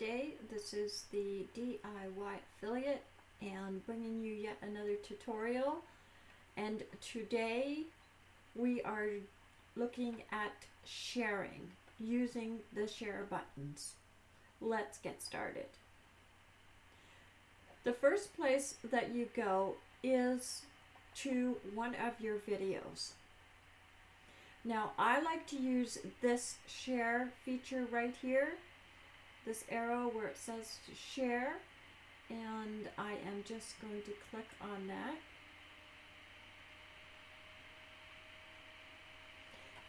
day. This is the DIY affiliate and bringing you yet another tutorial. And today we are looking at sharing using the share buttons. Let's get started. The first place that you go is to one of your videos. Now I like to use this share feature right here, this arrow where it says share, and I am just going to click on that.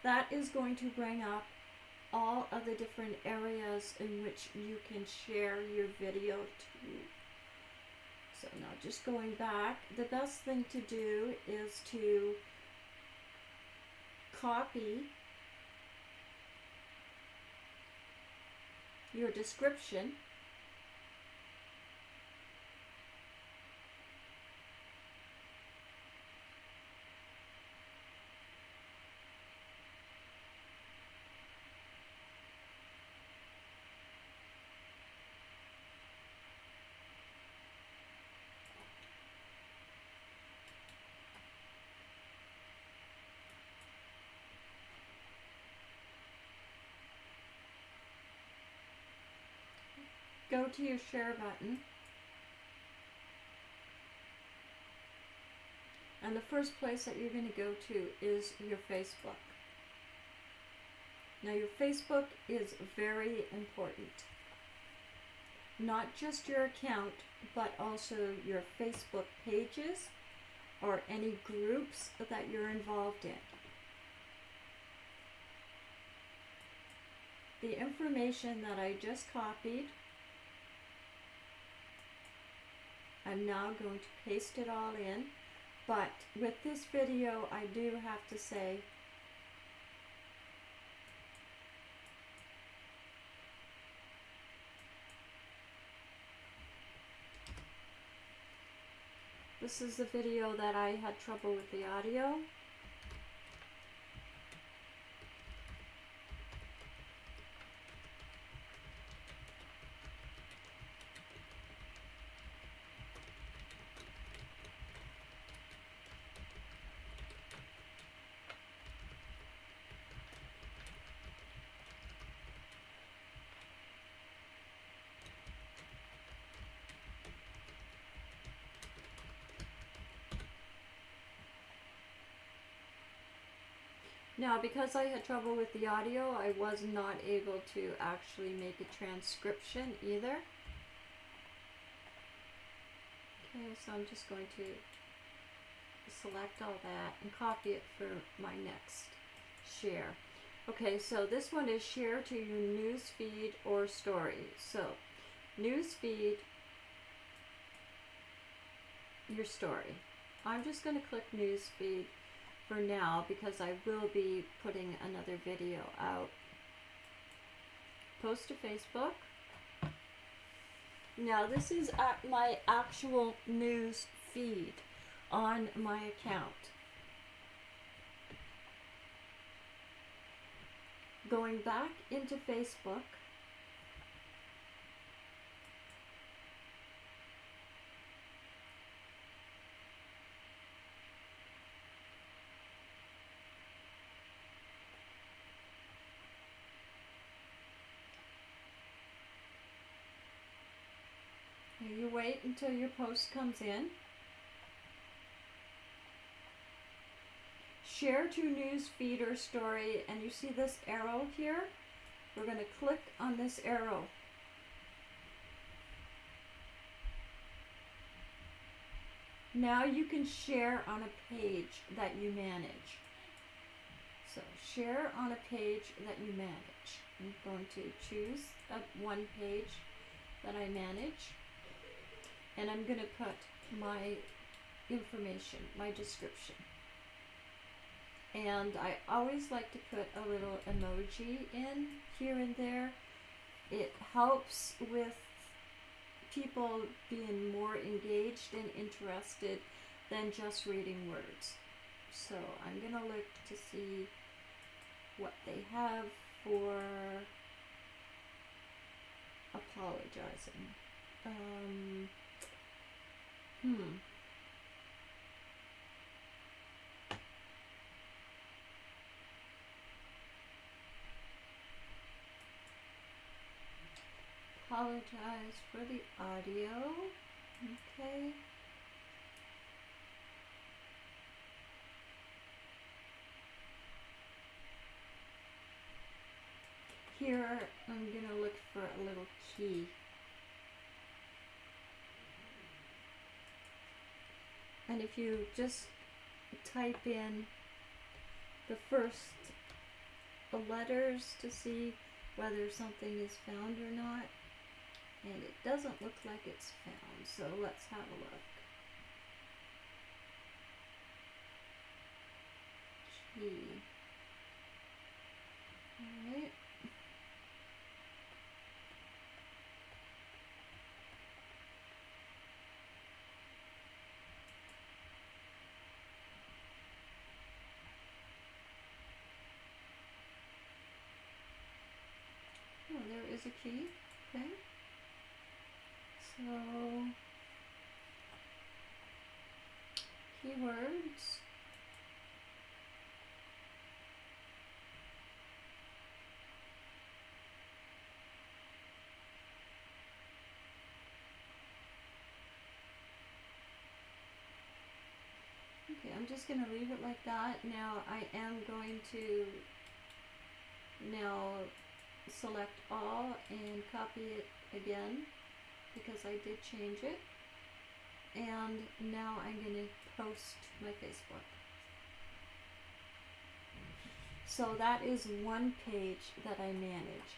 That is going to bring up all of the different areas in which you can share your video to. So now just going back, the best thing to do is to copy your description go to your share button. And the first place that you're going to go to is your Facebook. Now your Facebook is very important. Not just your account, but also your Facebook pages or any groups that you're involved in. The information that I just copied I'm now going to paste it all in. But with this video, I do have to say This is the video that I had trouble with the audio. Now, because I had trouble with the audio, I was not able to actually make a transcription either. Okay, so I'm just going to select all that and copy it for my next share. Okay, so this one is share to your news feed or story. So, news feed, your story. I'm just going to click news feed for now because I will be putting another video out. Post to Facebook. Now this is at my actual news feed on my account. Going back into Facebook, You wait until your post comes in. Share to news feed or story, and you see this arrow here? We're going to click on this arrow. Now you can share on a page that you manage. So share on a page that you manage. I'm going to choose a one page that I manage and I'm going to put my information, my description. And I always like to put a little emoji in here and there. It helps with people being more engaged and interested than just reading words. So I'm going to look to see what they have for apologizing. Um, hmm. Apologize for the audio. Okay. Here, I'm gonna look for a little key. And if you just type in the first letters to see whether something is found or not, and it doesn't look like it's found, so let's have a look. Key. Alright. Oh, there is a key. Okay. So, keywords. Okay, I'm just going to leave it like that. Now I am going to now select all and copy it again because I did change it. And now I'm going to post my Facebook. So that is one page that I manage.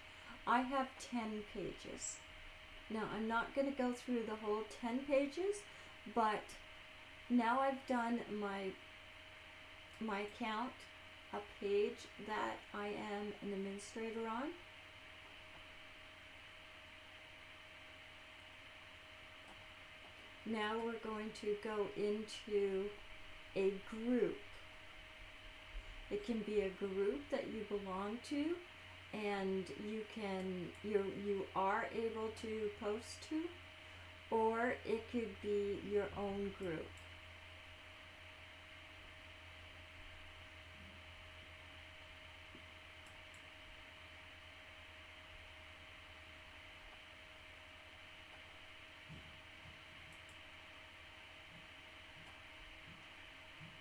I have 10 pages. Now I'm not going to go through the whole 10 pages, but now I've done my my account, a page that I am an administrator on. Now we're going to go into a group. It can be a group that you belong to and you can you you are able to post to or it could be your own group.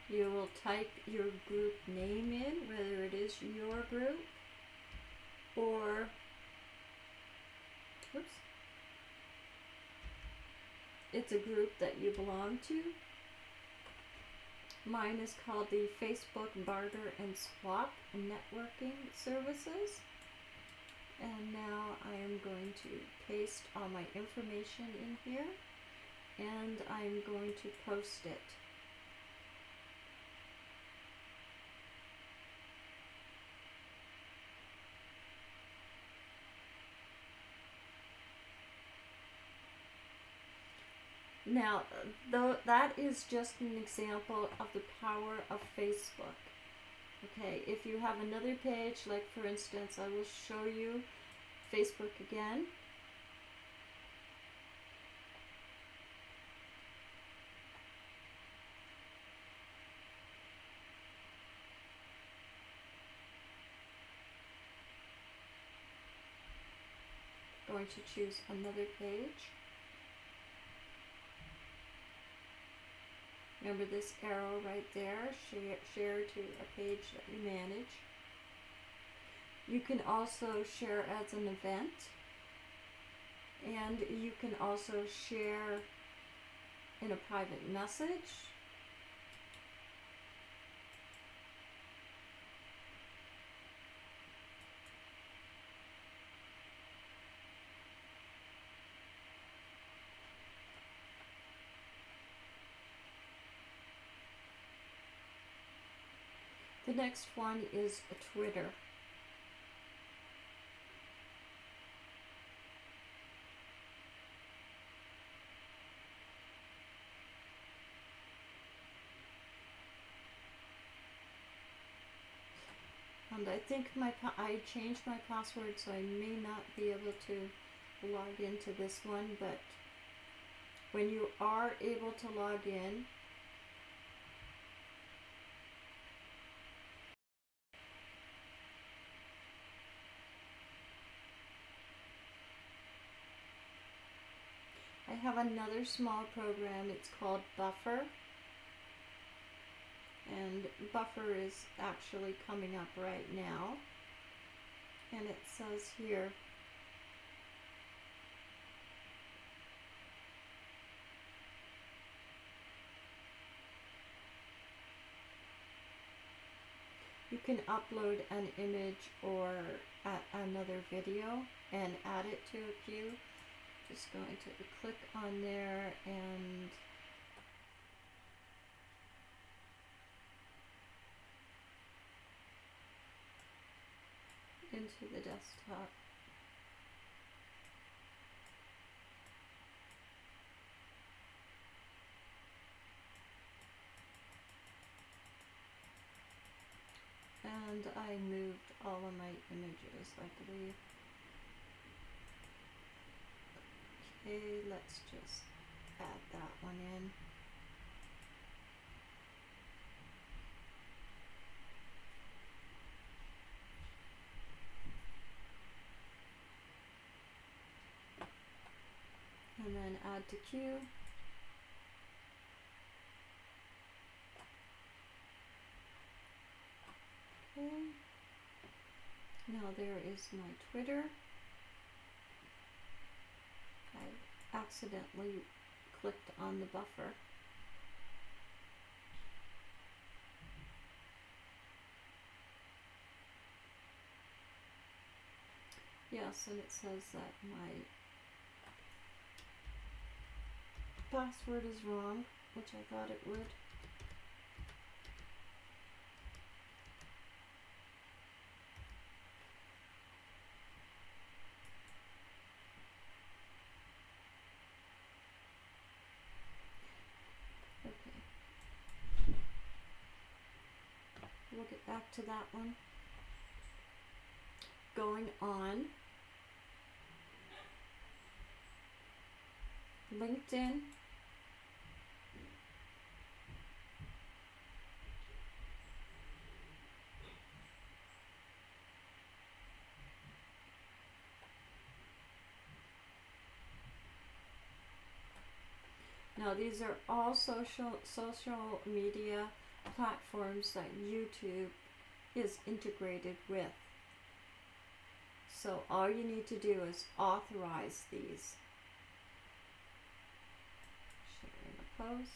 You will type your group name in, whether it is your group or, whoops, it's a group that you belong to. Mine is called the Facebook Barter and Swap Networking Services. And now I am going to paste all my information in here and I'm going to post it. Now, though that is just an example of the power of Facebook. Okay, if you have another page, like for instance, I will show you Facebook again. Going to choose another page. Remember this arrow right there, share, share to a page that you manage. You can also share as an event. And you can also share in a private message. The next one is Twitter. And I think my I changed my password, so I may not be able to log into this one, but when you are able to log in, have another small program. It's called Buffer. And Buffer is actually coming up right now. And it says here, you can upload an image or another video and add it to a queue just going to click on there and into the desktop. And I moved all of my images, I believe. Okay, let's just add that one in. And then add to queue. Okay. Now there is my Twitter. I accidentally clicked on the buffer. Yes, and it says that my password is wrong, which I thought it would. we'll get back to that one. Going on. LinkedIn. Now these are all social social media platforms like YouTube is integrated with. So all you need to do is authorize these. Sharing a post.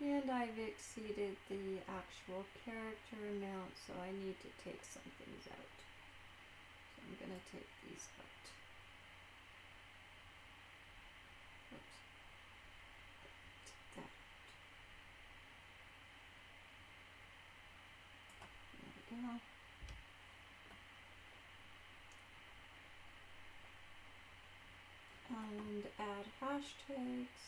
And I've exceeded the actual character amount, so I need to take some things out. I'm to take these out. Oops. Take that out. There we go. And add hashtags.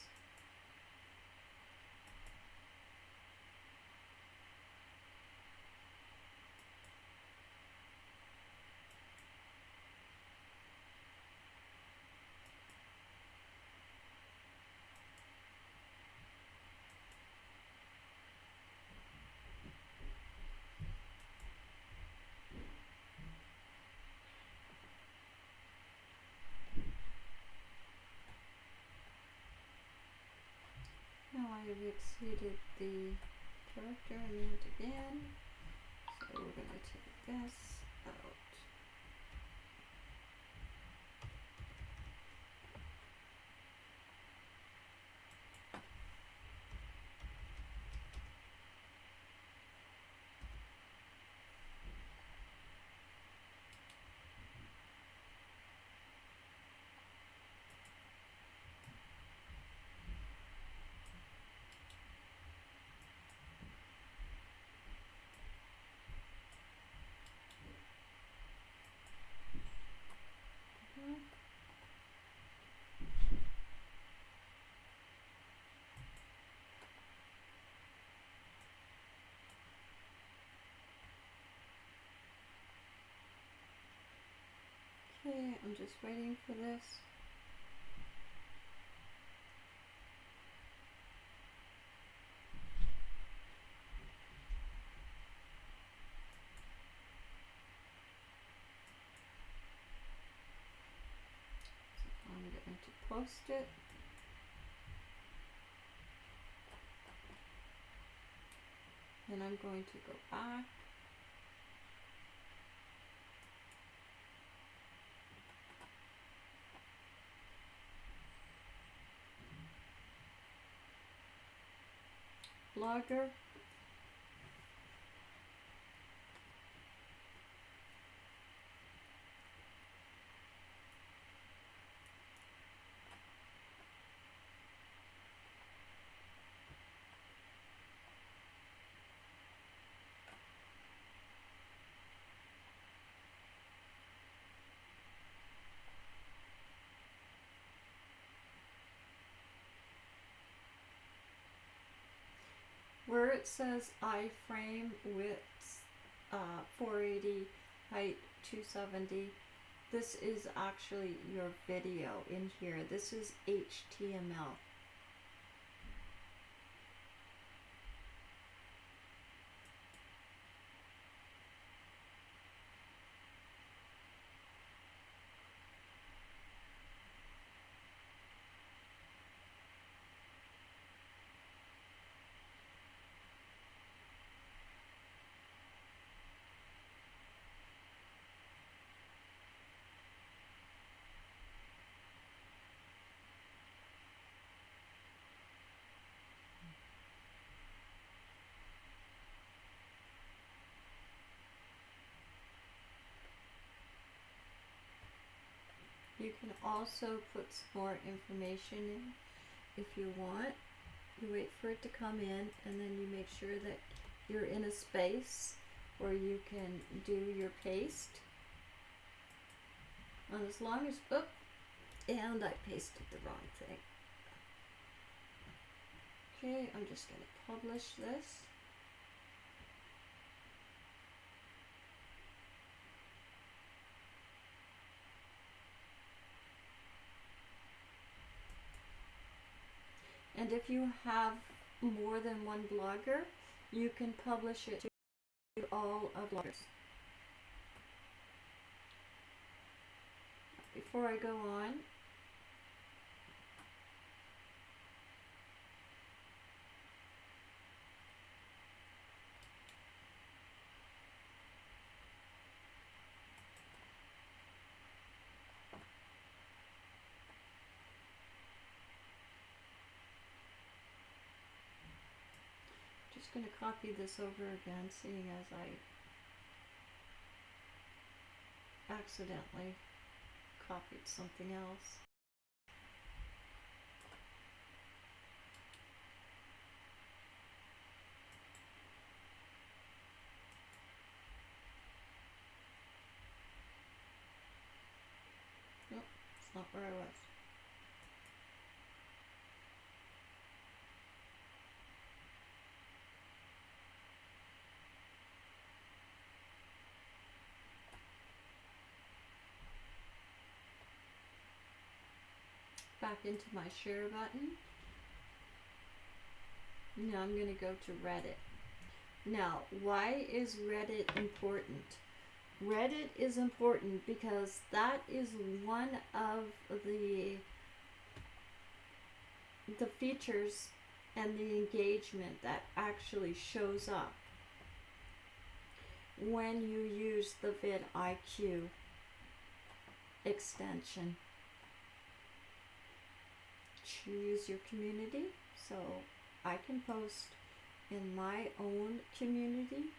Now I have exceeded the character amount again. So we're going to take this out. I'm just waiting for this. So I'm going to post it. Then I'm going to go back. Blogger. where it says iframe width uh, 480 height 270 this is actually your video in here. This is HTML can also put some more information in if you want. You wait for it to come in and then you make sure that you're in a space where you can do your paste. And as long as, oh, and I pasted the wrong thing. Okay, I'm just going to publish this. And if you have more than one blogger, you can publish it to all of bloggers. Before I go on, going to copy this over again, seeing as I accidentally copied something else. Nope, it's not where I was. Back into my share button. Now I'm going to go to Reddit. Now, why is Reddit important? Reddit is important because that is one of the the features and the engagement that actually shows up when you use the vidIQ extension choose your community. So I can post in my own community.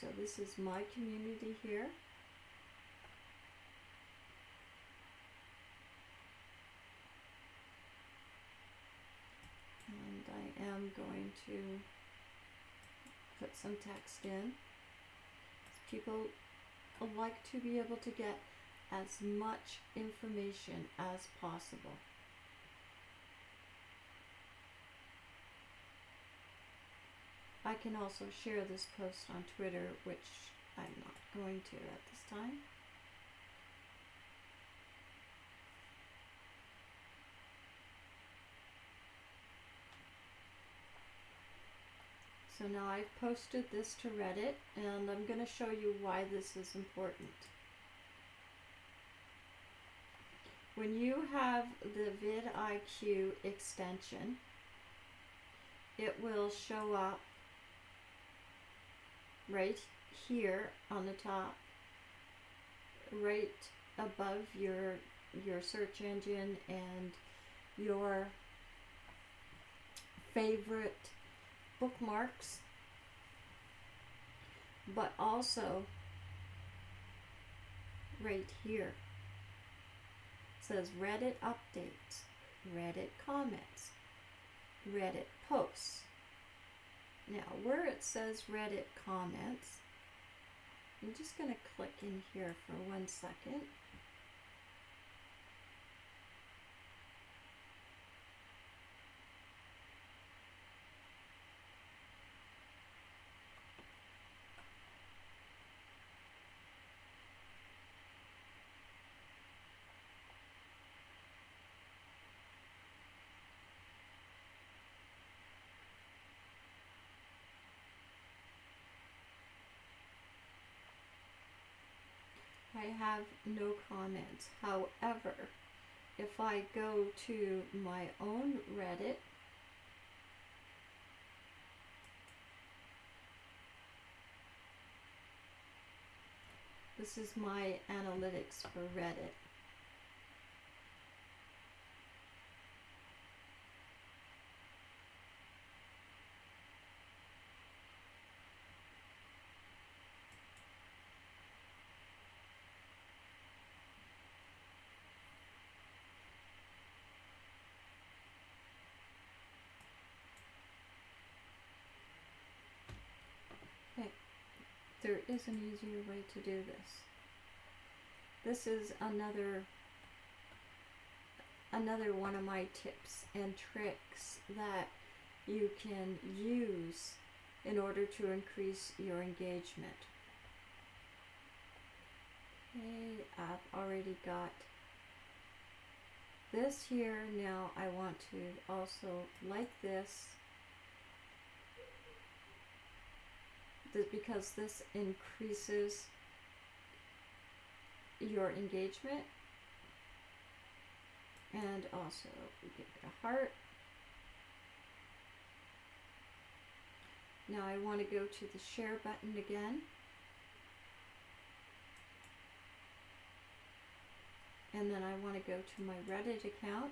So this is my community here. And I am going to put some text in. People like to be able to get as much information as possible. I can also share this post on Twitter, which I'm not going to at this time. So now I've posted this to Reddit and I'm going to show you why this is important. When you have the vidIQ extension, it will show up right here on the top, right above your your search engine and your favorite bookmarks, but also right here says Reddit updates, Reddit comments, Reddit posts. Now, where it says Reddit comments, I'm just going to click in here for one second. I have no comments. However, if I go to my own Reddit, this is my analytics for Reddit. There is an easier way to do this. This is another another one of my tips and tricks that you can use in order to increase your engagement. Okay, I've already got this here. Now I want to also like this because this increases your engagement and also give it a heart. Now I want to go to the share button again. And then I want to go to my Reddit account.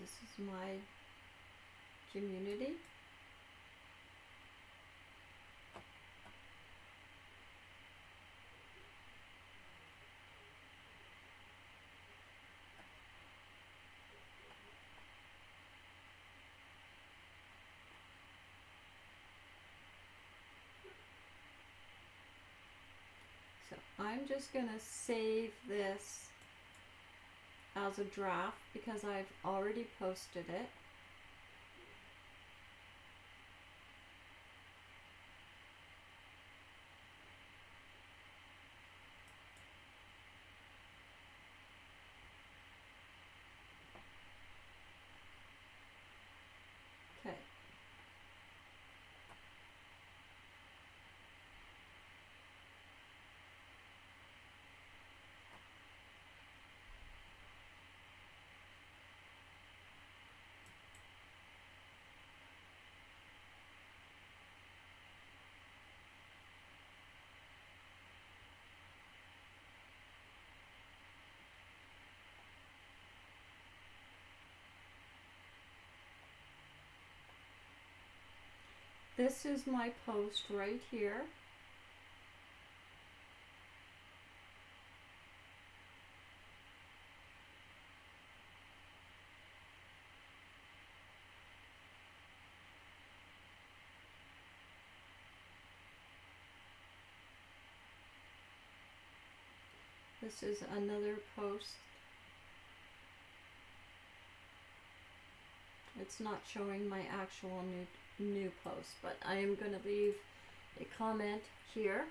this is my community. So I'm just going to save this as a draft because I've already posted it. This is my post right here. This is another post. It's not showing my actual nude new post, but I am going to leave a comment here.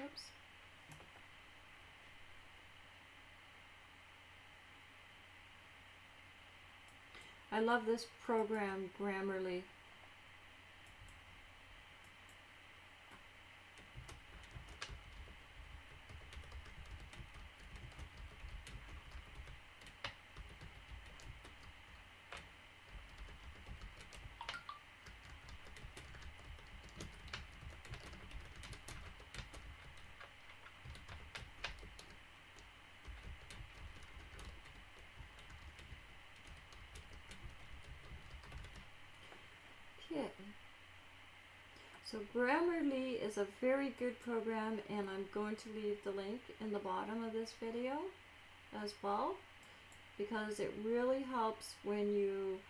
Oops. I love this program, Grammarly. Okay. So Grammarly is a very good program and I'm going to leave the link in the bottom of this video as well because it really helps when you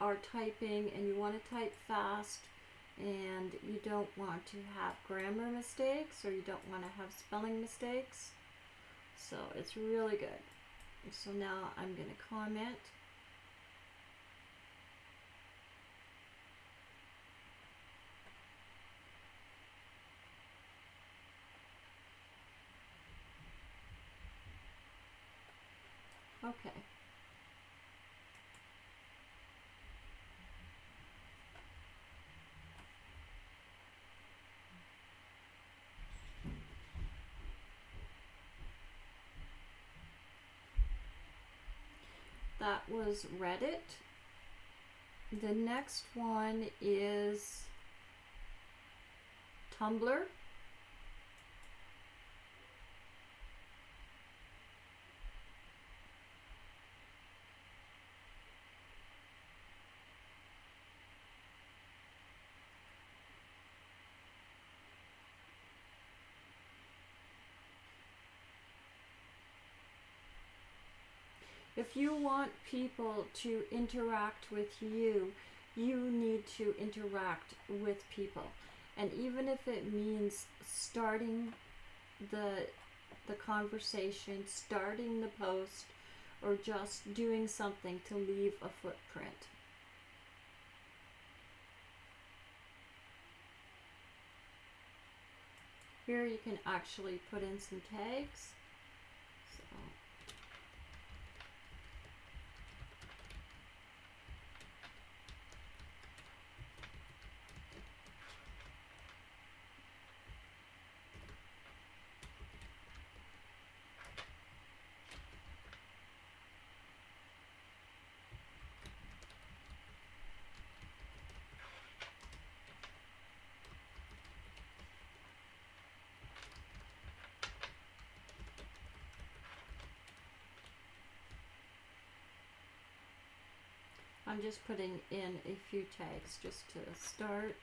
are typing and you want to type fast and you don't want to have grammar mistakes or you don't want to have spelling mistakes. So it's really good. So now I'm going to comment Okay. That was Reddit. The next one is Tumblr. If you want people to interact with you, you need to interact with people. And even if it means starting the the conversation, starting the post, or just doing something to leave a footprint. Here you can actually put in some tags. So I'm just putting in a few tags just to start.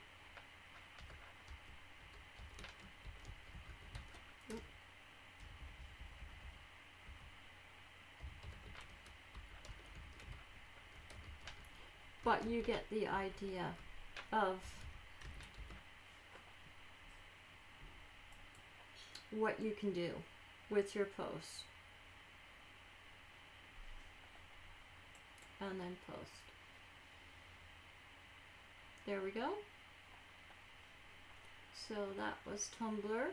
But you get the idea of what you can do with your posts. And then post. There we go. So that was Tumblr.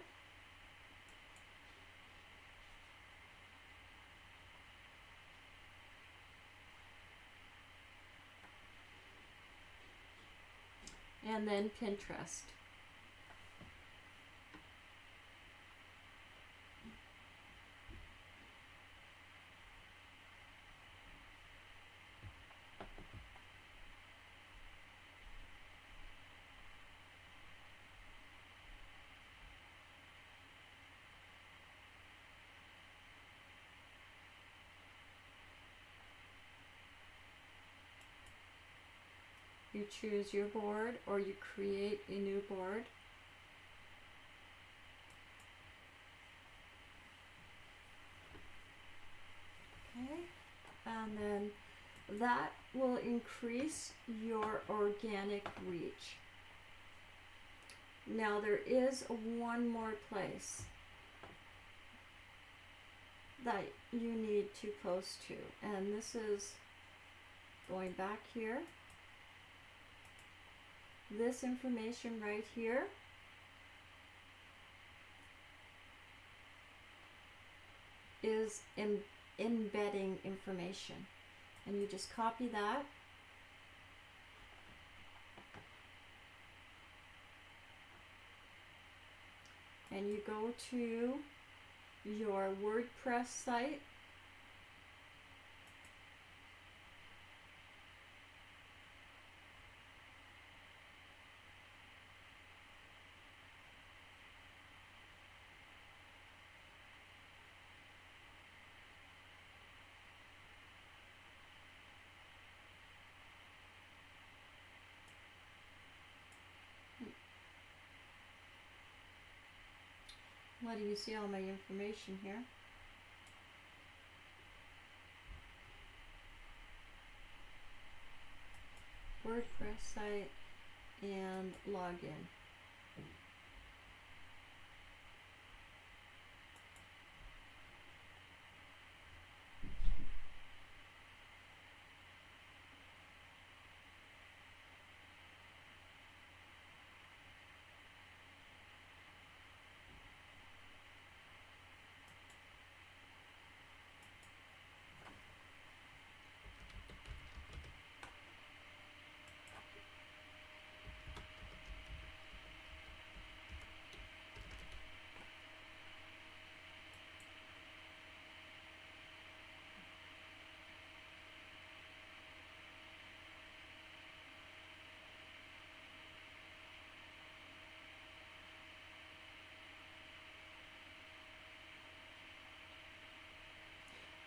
And then Pinterest. You choose your board or you create a new board. Okay, and then that will increase your organic reach. Now there is one more place that you need to post to, and this is going back here. This information right here. Is em- embedding information. And you just copy that. And you go to your WordPress site Do you see all my information here? WordPress site and login.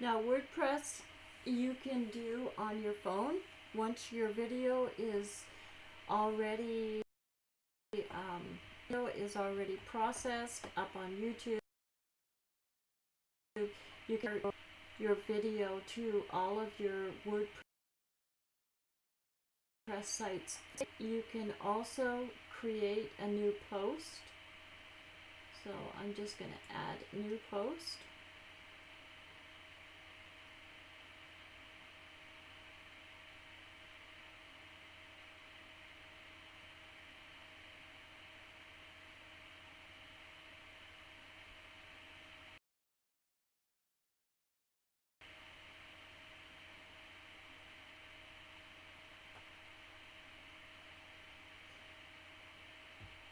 Now WordPress you can do on your phone once your video is already um, video is already processed up on YouTube. You can your video to all of your WordPress sites. You can also create a new post. So I'm just going to add new post.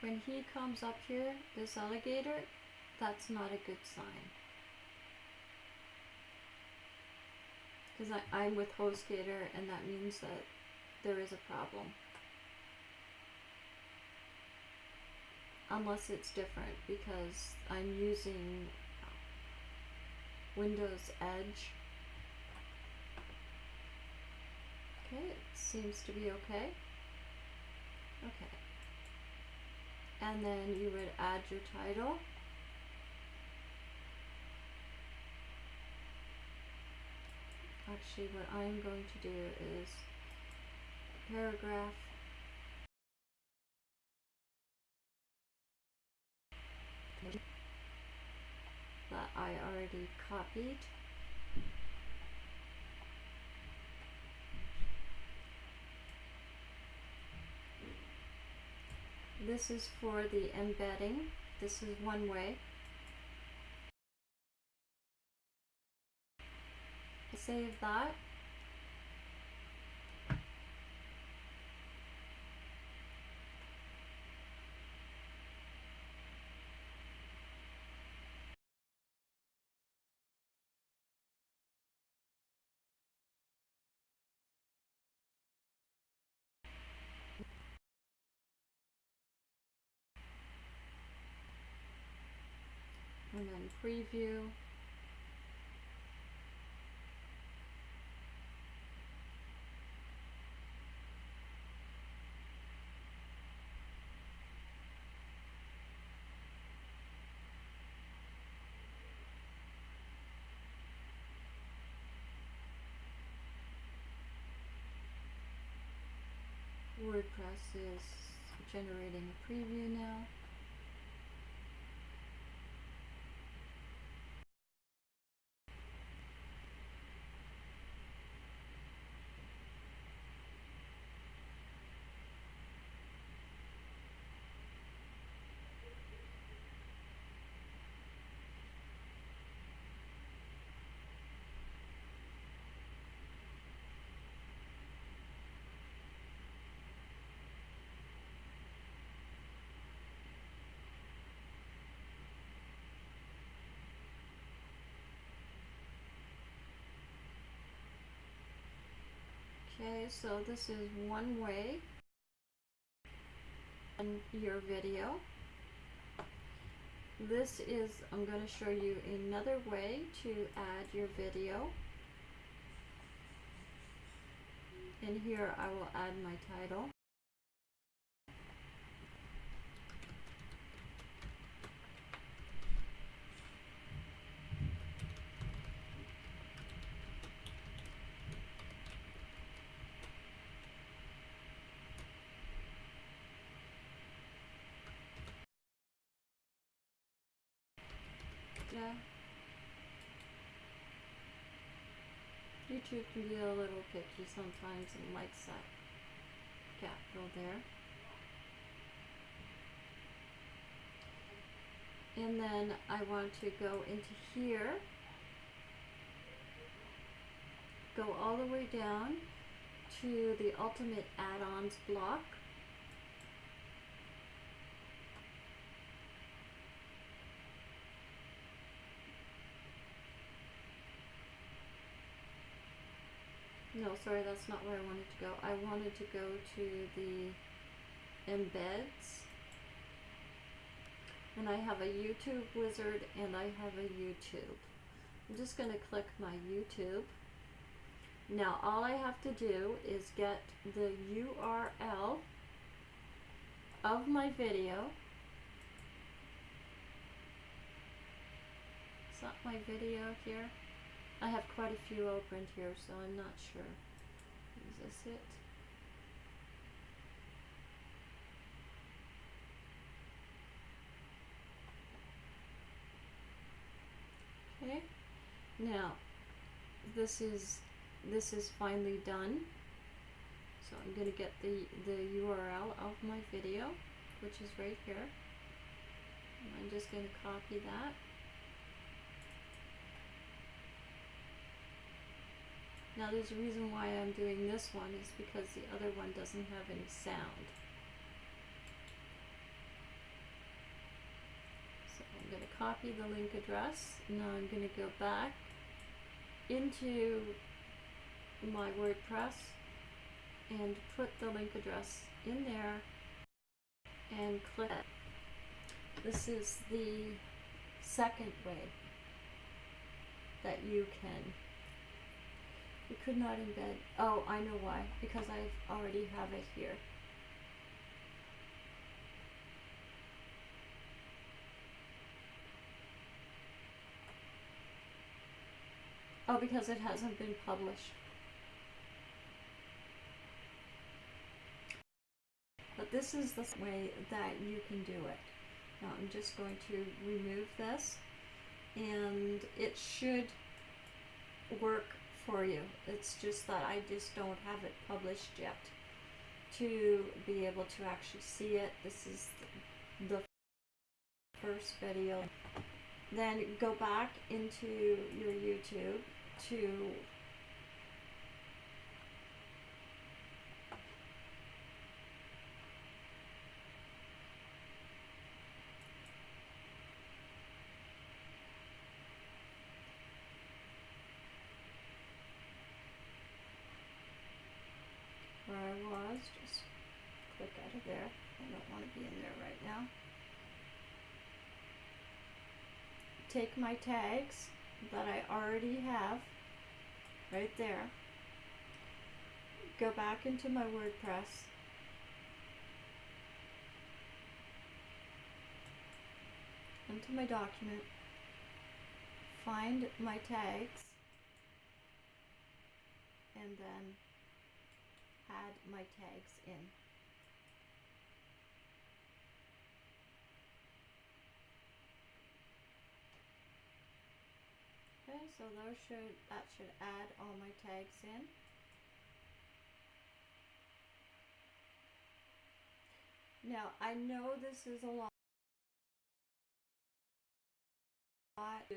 When he comes up here, this alligator, that's not a good sign. Because I'm with HostGator and that means that there is a problem. Unless it's different because I'm using Windows Edge. Okay, it seems to be okay. Okay and then you would add your title. Actually, what I'm going to do is paragraph that I already copied. This is for the embedding. This is one way. Save that. and then preview. WordPress is generating a preview now. Okay, so this is one way on your video. This is, I'm going to show you another way to add your video. And here I will add my title. YouTube can be a little picky sometimes and likes that capital there. And then I want to go into here, go all the way down to the ultimate add-ons block. No, sorry, that's not where I wanted to go. I wanted to go to the embeds. And I have a YouTube wizard and I have a YouTube. I'm just going to click my YouTube. Now all I have to do is get the URL of my video. Is that my video here? I have quite a few opened here, so I'm not sure. Is this it? Okay. Now, this is this is finally done. So I'm going to get the, the URL of my video, which is right here. And I'm just going to copy that. Now there's a reason why I'm doing this one is because the other one doesn't have any sound. So I'm going to copy the link address. Now I'm going to go back into my WordPress and put the link address in there and click it. This is the second way that you can we could not embed. Oh, I know why. Because I already have it here. Oh, because it hasn't been published. But this is the way that you can do it. Now I'm just going to remove this and it should work for you. It's just that I just don't have it published yet to be able to actually see it. This is the first video. Then go back into your YouTube to where I was, just click out of there. I don't want to be in there right now. Take my tags that I already have right there. Go back into my WordPress. Into my document. Find my tags. And then add my tags in. So those should that should add all my tags in. Now I know this is a lot to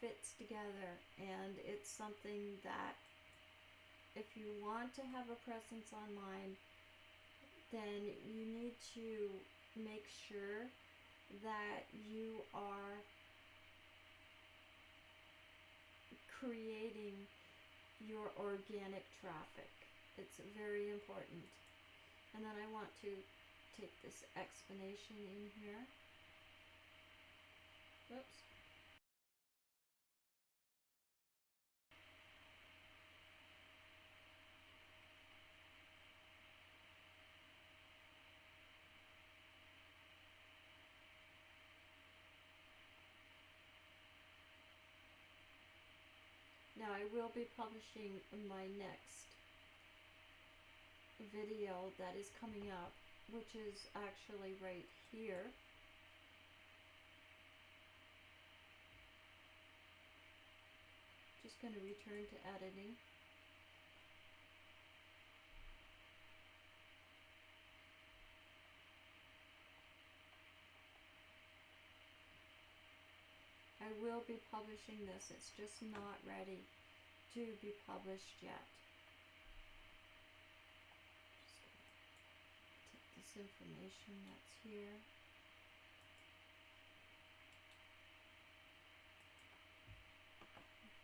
fits together and it's something that if you want to have a presence online then you need to make sure that you are creating your organic traffic. It's very important. And then I want to take this explanation in here. Oops. Now I will be publishing my next video that is coming up, which is actually right here. Just going to return to editing. I will be publishing this, it's just not ready to be published yet. Just take this information that's here.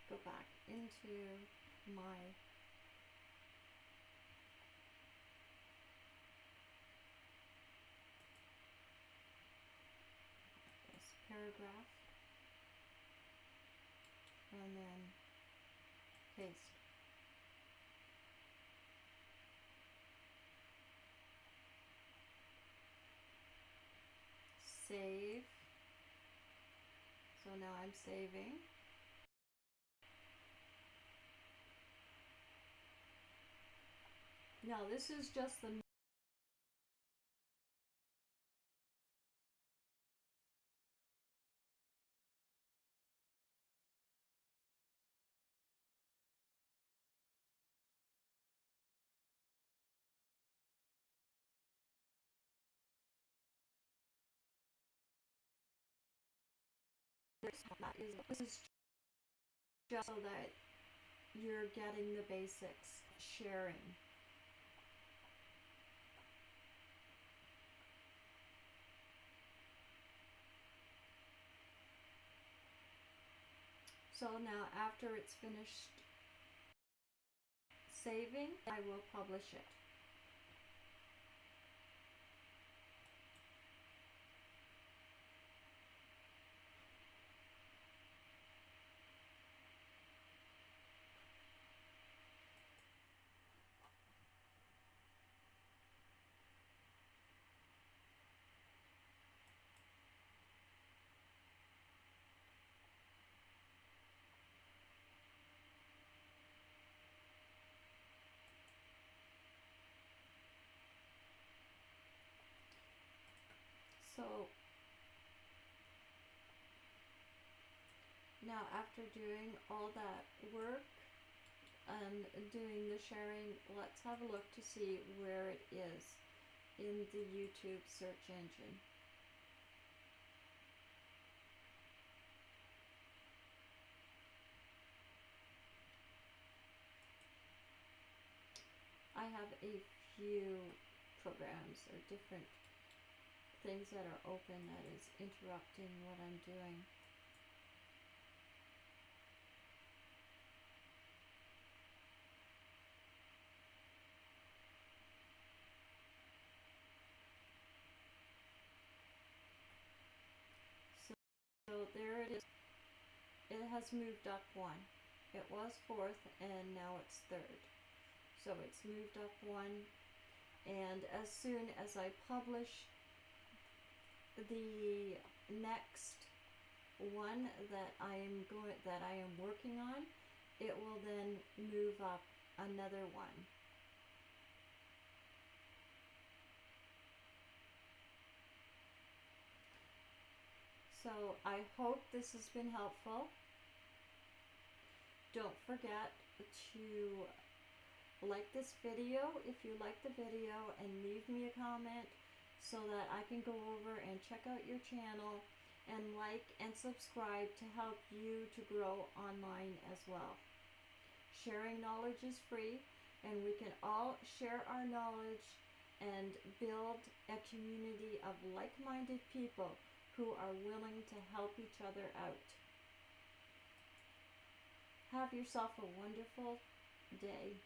Go back into my this paragraph and then paste. Save. So now I'm saving. Now this is just the that is this is just so that you're getting the basics sharing. So now after it's finished saving I will publish it So now after doing all that work and doing the sharing, let's have a look to see where it is in the YouTube search engine. I have a few programs or different things that are open that is interrupting what I'm doing. So, so there it is. It has moved up one. It was fourth and now it's third. So it's moved up one and as soon as I publish the next one that I am going that I am working on, it will then move up another one. So I hope this has been helpful. don't forget to like this video if you like the video and leave me a comment so that I can go over and check out your channel and like and subscribe to help you to grow online as well. Sharing knowledge is free and we can all share our knowledge and build a community of like-minded people who are willing to help each other out. Have yourself a wonderful day.